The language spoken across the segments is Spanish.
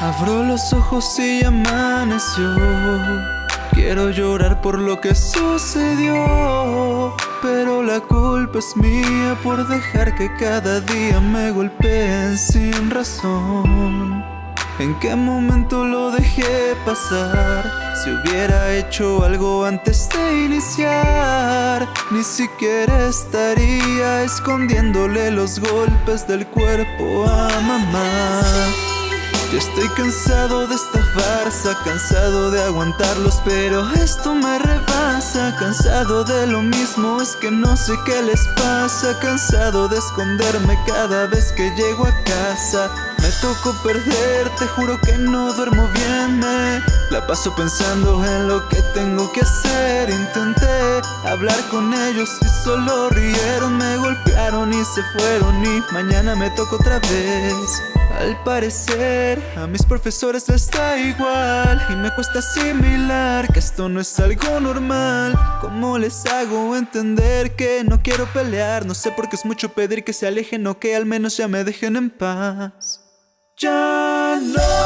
Abro los ojos y amaneció. Quiero llorar por lo que sucedió. Pero la culpa es mía por dejar que cada día me golpeen sin razón. ¿En qué momento lo dejé pasar? Si hubiera hecho algo antes de iniciar Ni siquiera estaría escondiéndole los golpes del cuerpo a mamá ya estoy cansado de esta farsa, cansado de aguantarlos Pero esto me rebasa, cansado de lo mismo Es que no sé qué les pasa, cansado de esconderme cada vez que llego a casa. Me tocó perder, te juro que no duermo bien. La paso pensando en lo que tengo que hacer. Intenté hablar con ellos y solo rieron. Me golpearon y se fueron y mañana me toca otra vez al parecer, a mis profesores les da igual Y me cuesta asimilar que esto no es algo normal. ¿Cómo les hago entender que no quiero pelear? No sé por qué es mucho pedir que se alejen o que al menos ya me dejen en paz. Ya no,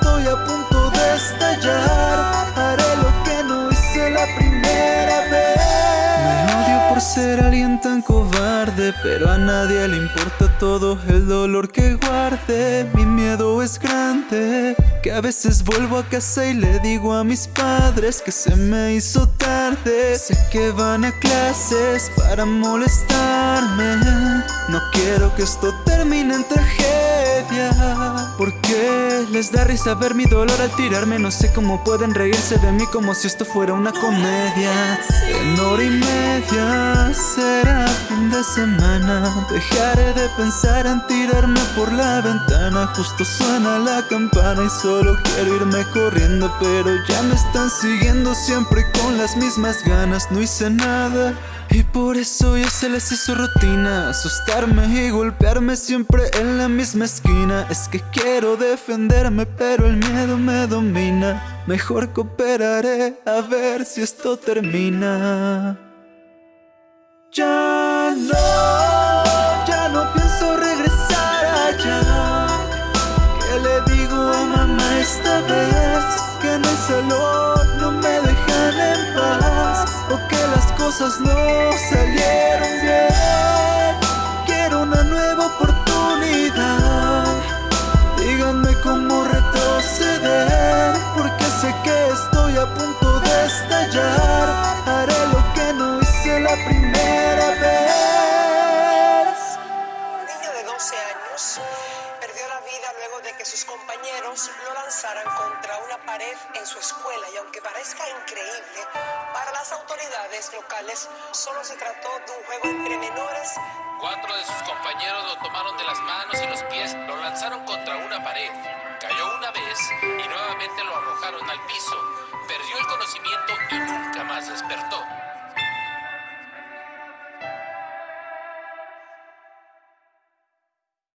cobarde Pero a nadie le importa todo el dolor que guarde. Mi miedo es grande Que a veces vuelvo a casa y le digo a mis padres Que se me hizo tarde. Sé que van a clases para molestarme. No quiero que esto termine en tragedia Porque les da risa ver mi dolor al tirarme. No sé cómo pueden reírse de mí como si esto fuera una comedia. En hora y media será fin de semana. Dejaré de pensar en tirarme por la ventana. Justo suena la campana y solo quiero irme corriendo Pero ya me están siguiendo siempre con las mismas ganas. No hice nada y por eso ya se les hizo rutina Asustarme y golpearme siempre en la misma esquina. Es que quiero defenderme pero el miedo me domina. Mejor cooperaré a ver si esto termina. Ya cosas no salieron bien. Quiero una nueva oportunidad. Díganme cómo retroceder Porque sé que estoy a punto de estallar. Haré lo que no hice la primera vez. Un niño de 12 años perdió la vida luego de que sus compañeros lo lanzaran contra una pared en su escuela y aunque parezca increíble, para las autoridades locales solo se trató de un juego entre menores. Cuatro de sus compañeros lo tomaron de las manos y los pies, lo lanzaron contra una pared. Cayó una vez y nuevamente lo arrojaron al piso. Perdió el conocimiento